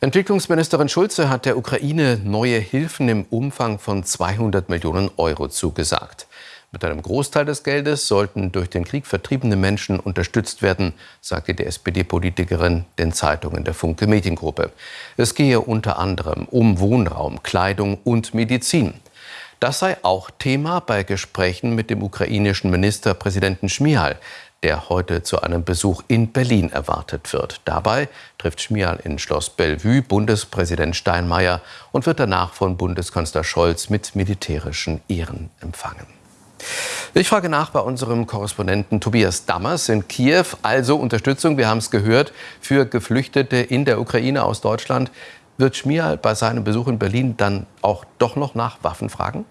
Entwicklungsministerin Schulze hat der Ukraine neue Hilfen im Umfang von 200 Millionen Euro zugesagt. Mit einem Großteil des Geldes sollten durch den Krieg vertriebene Menschen unterstützt werden, sagte die SPD-Politikerin den Zeitungen der Funke Mediengruppe. Es gehe unter anderem um Wohnraum, Kleidung und Medizin. Das sei auch Thema bei Gesprächen mit dem ukrainischen Ministerpräsidenten Schmihal, der heute zu einem Besuch in Berlin erwartet wird. Dabei trifft Schmihal in Schloss Bellevue Bundespräsident Steinmeier und wird danach von Bundeskanzler Scholz mit militärischen Ehren empfangen. Ich frage nach bei unserem Korrespondenten Tobias Dammers in Kiew. Also Unterstützung, wir haben es gehört, für Geflüchtete in der Ukraine aus Deutschland. Wird Schmihal bei seinem Besuch in Berlin dann auch doch noch nach Waffen fragen?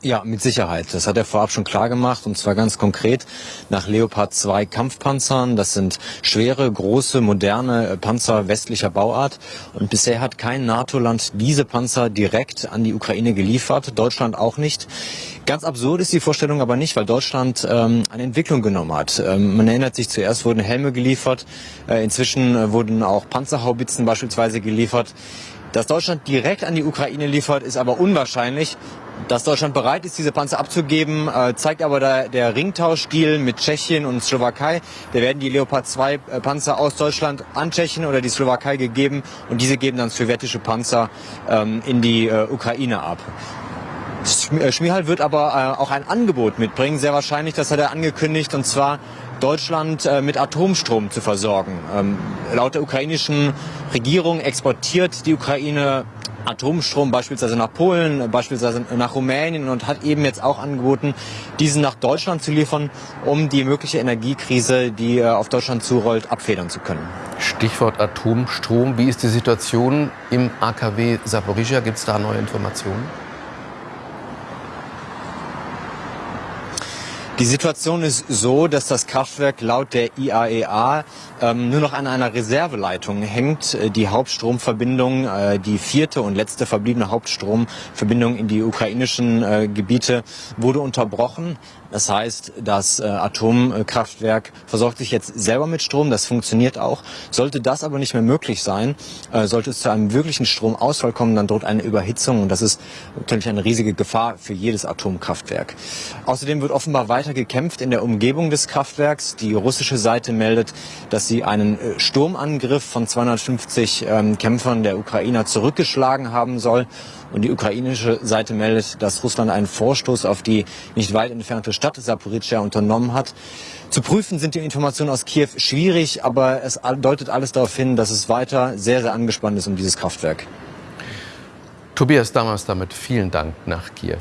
Ja, mit Sicherheit. Das hat er vorab schon klar gemacht und zwar ganz konkret nach Leopard 2 Kampfpanzern. Das sind schwere, große, moderne Panzer westlicher Bauart und bisher hat kein NATO-Land diese Panzer direkt an die Ukraine geliefert, Deutschland auch nicht. Ganz absurd ist die Vorstellung aber nicht, weil Deutschland ähm, eine Entwicklung genommen hat. Ähm, man erinnert sich, zuerst wurden Helme geliefert, äh, inzwischen äh, wurden auch Panzerhaubitzen beispielsweise geliefert. Dass Deutschland direkt an die Ukraine liefert, ist aber unwahrscheinlich. Dass Deutschland bereit ist, diese Panzer abzugeben, äh, zeigt aber der, Ringtauschdeal mit Tschechien und Slowakei. Da werden die Leopard 2 äh, Panzer aus Deutschland an Tschechien oder die Slowakei gegeben und diese geben dann sowjetische Panzer ähm, in die äh, Ukraine ab. Äh, Schmihal wird aber äh, auch ein Angebot mitbringen, sehr wahrscheinlich, das hat er angekündigt, und zwar Deutschland äh, mit Atomstrom zu versorgen. Ähm, laut der ukrainischen Regierung exportiert die Ukraine Atomstrom beispielsweise nach Polen, beispielsweise nach Rumänien und hat eben jetzt auch angeboten, diesen nach Deutschland zu liefern, um die mögliche Energiekrise, die äh, auf Deutschland zurollt, abfedern zu können. Stichwort Atomstrom. Wie ist die Situation im AKW Saporizhia? Gibt es da neue Informationen? Die Situation ist so, dass das Kraftwerk laut der IAEA e ähm, nur noch an einer Reserveleitung hängt. Äh, die Hauptstromverbindung, äh, die vierte und letzte verbliebene Hauptstromverbindung in die ukrainischen äh, Gebiete wurde unterbrochen. Das heißt, das äh, Atomkraftwerk versorgt sich jetzt selber mit Strom. Das funktioniert auch. Sollte das aber nicht mehr möglich sein, äh, sollte es zu einem wirklichen Stromausfall kommen, dann droht eine Überhitzung und das ist natürlich eine riesige Gefahr für jedes Atomkraftwerk. Außerdem wird offenbar weiter gekämpft in der Umgebung des Kraftwerks. Die russische Seite meldet, dass sie einen äh, Sturmangriff von 250 ähm, Kämpfern der Ukrainer zurückgeschlagen haben soll. Und die ukrainische Seite meldet, dass Russland einen Vorstoß auf die nicht weit entfernte Stadt Saporizhia unternommen hat. Zu prüfen sind die Informationen aus Kiew schwierig, aber es deutet alles darauf hin, dass es weiter sehr, sehr angespannt ist um dieses Kraftwerk. Tobias Dammers damit vielen Dank nach Kiew.